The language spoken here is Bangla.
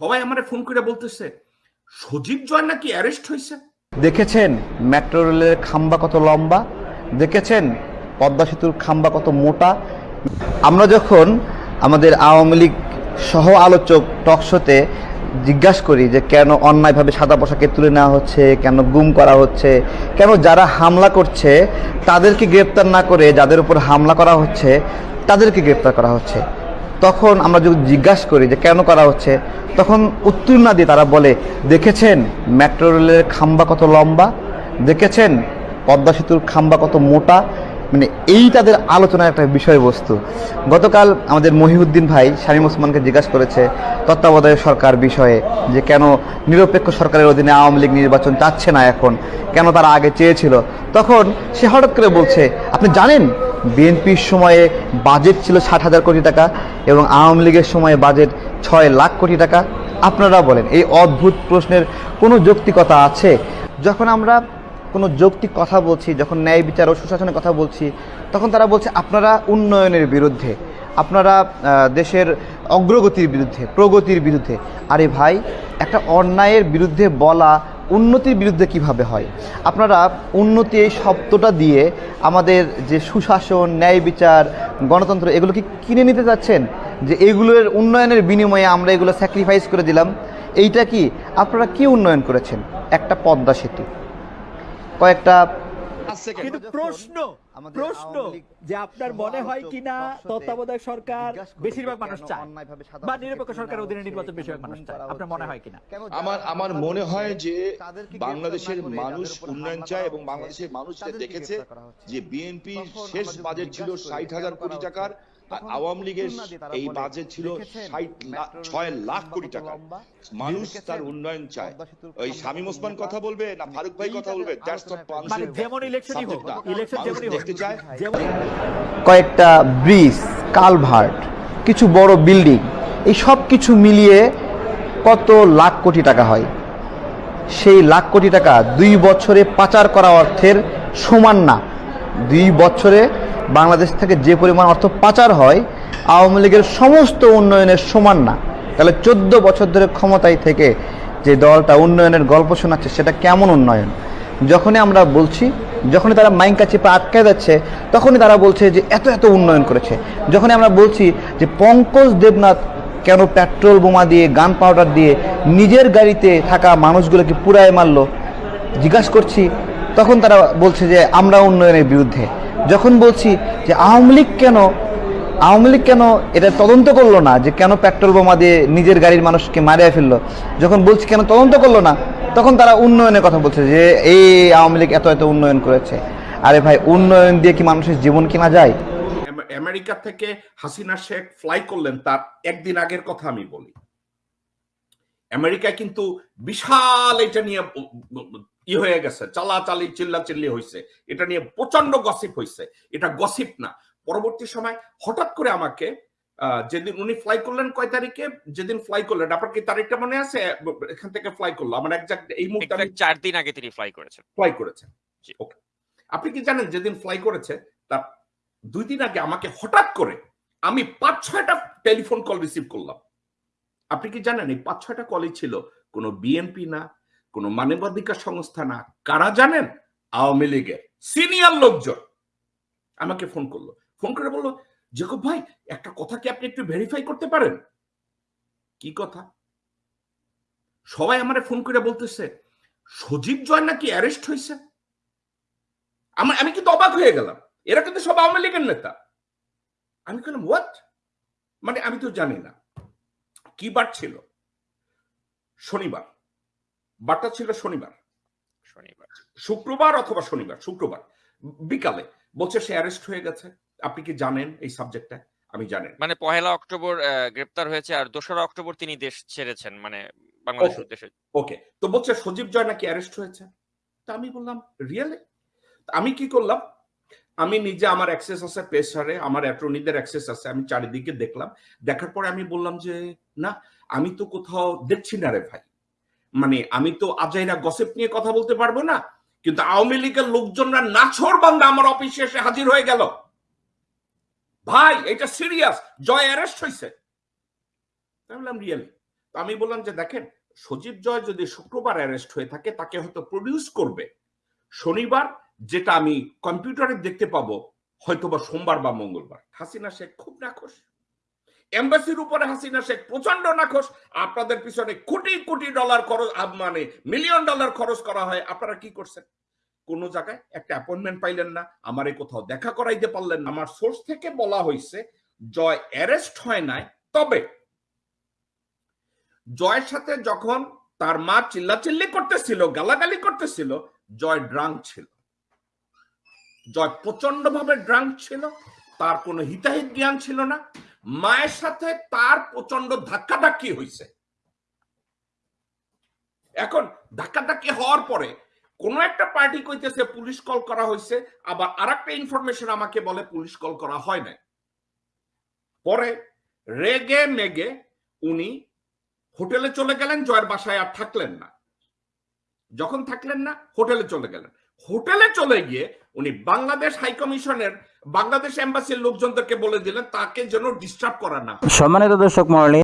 সবাই আমারে ফোন করে বলতেছে, সজীব জয় নাকি অ্যারেস্ট হয়েছে দেখেছেন মেট্রো রেলের খাম্বা কত লম্বা? দেখেছেন পদ্মা সেতুর খাম্বা কত মোটা? আমরা যখন আমাদের আওয়ামী লীগ সহ আলোচক টকশোতে জিজ্ঞাসা করি যে কেন অন্যায়ভাবে সাদা পোশাকে তুলে নেওয়া হচ্ছে, কেন গুম করা হচ্ছে, কেন যারা হামলা করছে তাদেরকে গ্রেপ্তার না করে যাদের উপর হামলা করা হচ্ছে তাদেরকে গ্রেপ্তার করা হচ্ছে। তখন আমরা যদি জিজ্ঞাসা করি যে কেন করা হচ্ছে, তখন উত্তর না দিয়ে তারা বলে, দেখেছেন মেট্রো রেলের খাম্বা কত লম্বা? দেখেছেন পদ্মা সেতুর খাম্বা কত মোটা? মানে এই তাদের আলোচনার একটা বিষয়বস্তু। গতকাল আমাদের মহিউদ্দিন ভাই শামীম ওসমানকে জিজ্ঞাসা করেছে তত্ত্বাবধায়ক সরকার বিষয়ে যে কেন নিরপেক্ষ সরকারের অধীনে আওয়ামী লীগ নির্বাচন চাচ্ছে না এখন? কেন তারা আগে চেয়েছিল? তখন সে হঠাৎ করে বলছে, আপনি জানেন বিএনপির সময়ে বাজেট ছিল ষাট হাজার কোটি টাকা এবং আওয়ামী লীগের সময়ে বাজেট ছয় লাখ কোটি টাকা। আপনারা বলেন, এই অদ্ভুত প্রশ্নের কোনো যৌক্তিকতা আছে? যখন আমরা কোনো যৌক্তিক কথা বলছি, যখন ন্যায় বিচার ও সুশাসনের কথা বলছি, তখন তারা বলছে আপনারা উন্নয়নের বিরুদ্ধে, আপনারা দেশের অগ্রগতির বিরুদ্ধে, প্রগতির বিরুদ্ধে। আরে ভাই, একটা অন্যায়ের বিরুদ্ধে বলা উন্নতির বিরুদ্ধে কীভাবে হয়? আপনারা উন্নতি এই শব্দটা দিয়ে আমাদের যে সুশাসন, ন্যায় বিচার, গণতন্ত্র, এগুলো কি কিনে নিতে চাচ্ছেন? যে এগুলোর উন্নয়নের বিনিময়ে আমরা এগুলো স্যাক্রিফাইস করে দিলাম। এইটা কি? আপনারা কি উন্নয়ন করেছেন? একটা পদ্মা সেতু, কয়েকটা কিন্তু প্রশ্ন প্রশ্ন যে আপনার মনে হয় কিনা তত্ত্বাবধায়ক সরকার বেশিরভাগ মানুষ চায় বা নিরপেক্ষ সরকার অধীনে নির্বাচন বেশিরভাগ মানুষ চায়। আপনার মনে হয় কিনা? আমার আমার মনে হয় যে বাংলাদেশের মানুষ উন্নয়ন চায় এবং বাংলাদেশের মানুষ দেখেছে। যে বিএনপি শেষ বাজেট ছিল ষাট হাজার কোটি টাকার আওয়ামী লীগের এই বাজেট ছিল ছয় লাখ কোটি টাকা। মানুষ তার উন্নয়ন চায়। ওই শামীম ওসমান কথা বলবে না ফারুক ভাই কথা বলবে? মানে যেমন ইলেকশনই হোক ইলেকশন যেমনই হোক দেখতে চায় যেমন কয়েকটা ব্রিজ কালভার্ট কিছু বড় বিল্ডিং এই সব কিছু মিলিয়ে কত লাখ কোটি টাকা হয়? সেই লাখ কোটি টাকা দুই বছরে পাচার করা অর্থের সমান না। দুই বছরে বাংলাদেশ থেকে যে পরিমাণ অর্থ পাচার হয়, আওয়ামী লীগের সমস্ত উন্নয়নের সমান না। তাহলে চোদ্দ বছর ধরে ক্ষমতায় থেকে যে দলটা উন্নয়নের গল্প শোনাচ্ছে, সেটা কেমন উন্নয়ন? যখনই আমরা বলছি, যখনই তারা মাইঙ্কা চেপে আটকে যাচ্ছে, তখনই তারা বলছে যে এত এত উন্নয়ন করেছে। যখনই আমরা বলছি যে পঙ্কজ দেবনাথ কেন পেট্রোল বোমা দিয়ে, গান পাউডার দিয়ে নিজের গাড়িতে থাকা মানুষগুলোকে পুরায় মারলো, জিজ্ঞাসা করছি, তখন তারা বলছে যে আমরা উন্নয়নের বিরুদ্ধে। যখন বলছি যে আওয়ামী লীগ কেন, আওয়ামী লীগ কেন এটা তদন্ত করল না, যে কেন পেট্রোল বোমা দিয়ে নিজের গাড়ির মানুষকে মারিয়ে ফেলল, যখন বলছি কেন তদন্ত করল না, তখন তারা উন্নয়নের কথা বলছে যে এই আওয়ামী লীগ এত এত উন্নয়ন করেছে। আরে ভাই, উন্নয়ন দিয়ে কি মানুষের জীবন কেনা যায়? আম- আমেরিকা থেকে হাসিনা শেখ ফ্লাই করলেন, তার একদিন আগের কথা আমি বলি। আমেরিকায় কিন্তু বিশাল এটা নিয়ে ই হয়ে গেছে চালাচালি চিল্লা চিল্লি হয়েছে এটা নিয়ে প্রচণ্ড গসিপ হয়েছে এটা গসিপ না। পরবর্তী সময় হঠাৎ করে আমাকে যেদিন উনি ফ্লাই করলেন কয় তারিখে? যেদিন ফ্লাই করলেন আপনার কি তারিখটা মনে আছে? এখান থেকে ফ্লাই করল। আমার একজাক্ট এই মুহূর্তে চার দিন আগে তিনি ফ্লাই করেছেন। ফ্লাই করেছেন। ওকে আপনি কি জানেন যেদিন ফ্লাই করেছে তার দুই দিন আগে আমাকে হঠাৎ করে আমি পাঁচ ছয়টা টেলিফোন কল রিসিভ করলাম। আপনি কি জানেন এই পাঁচ ছয়টা কলেজ ছিল? কোনো বিএনপি না, কোনো মানবাধিকার সংস্থা না। কারা জানেন? আওয়ামী লীগের সিনিয়র লোকজন। আমাকে ফোন করল। ফোন করে বলল, জেকব ভাই, একটা কথা কি আপনি একটু ভেরিফাই করতে পারেন? কি কথা? সবাই আমারে ফোন করে বলতেছে, সজীব জয় নাকি অ্যারেস্ট হয়েছে আমার, আমি কিন্তু অবাক হয়ে গেলাম। এরা কিন্তু সব আওয়ামী লীগের নেতা। আমি বললাম হোয়াট মানে আমি তো জানি না। কি বার ছিল? শনিবার। বারটা ছিল শনিবার। শনিবার। শুক্রবার অথবা শনিবার শুক্রবার। বিকালে। বলছে সে অ্যারেস্ট হয়ে গেছে। আপনি কি জানেন এই সাবজেক্টটা আমি জানেন মানে পহেলা অক্টোবর গ্রেপ্তার হয়েছে আর দোসরা অক্টোবর তিনি দেশ ছেড়েছেন মানে বাংলাদেশ. উদ্দেশ্যে। ওকে তো বলছে সজীব জয় নাকি অ্যারেস্ট হয়েছে? তা আমি বললাম রিয়েলি আমি কি করলাম? আমি নিজে আমার অ্যাক্সেস আছে পেসারে আমার অ্যাটর্নিদের অ্যাক্সেস আছে, আমি চারিদিকে দেখলাম। দেখার পরে আমি বললাম যে, না, আমি তো কোথাও দেখছি না রে ভাই। মানে আমি তো আজাইরা গসিপ নিয়ে কথা বলতে পারব না, কিন্তু আওয়ামী লীগের লোকজনরা নাছর বান্দা আমার অফিসে এসে হাজির হয়ে গেল। ভাই, এটা সিরিয়াস জয় অ্যারেস্ট হয়েছে বললাম রিয়েলি তো আমি বললাম যে, দেখেন, সজীব জয় যদি শুক্রবার অ্যারেস্ট হয়ে থাকে, তাকে হয়তো প্রডিউস করবে। শনিবার যেটা আমি কম্পিউটারে দেখতে পাবো হয়তোবা সোমবার বা মঙ্গলবার। হাসিনা শেখ খুব নাখোশ। এম্বাসির উপরে হাসিনা শেখ প্রচণ্ড নাখোশ। আপনাদের পিছনে কোটি কোটি ডলার খরচ মানে মিলিয়ন ডলার খরচ করা হয়। আপনারা কি করছেন? কোন জায়গায় একটা অ্যাপয়েন্টমেন্ট পাইলেন না, আমারে কোথাও দেখা করাইতে পারলেন না। আমার সোর্স থেকে বলা হয়েছে জয় অ্যারেস্ট হয় নাই, তবে জয়ের সাথে যখন তার মা চিল্লাচিল্লি করতেছিল, গালাগালি করতেছিল, জয় ড্রাঙ্ক ছিল। জয় প্রচণ্ড ভাবে ড্রাঙ্ক ছিল, তার কোনো হিতাহিত জ্ঞান ছিল না। মায়ের সাথে তার প্রচণ্ড ধাক্কাধাক্কি হয়েছে এখন ধাক্কাধাক্কি হওয়ার পরে কোন একটা পার্টি কইতেছে, পুলিশ কল করা হয়েছে আবার আরেকটা ইনফরমেশন আমাকে বলে, পুলিশ কল করা হয় নাই। পরে রেগে মেগে উনি হোটেলে চলে গেলেন, জয়ের বাসায় আর থাকলেন না। যখন থাকলেন না, হোটেলে চলে গেলেন। হোটেলে চলে গিয়ে উনি বাংলাদেশ হাই কমিশনের বাংলাদেশ এম্বাসির লোকজনদেরকে বলে দিলেন, তাকে যেন ডিস্টার্ব করা না। সম্মানিত দর্শক মন্ডলী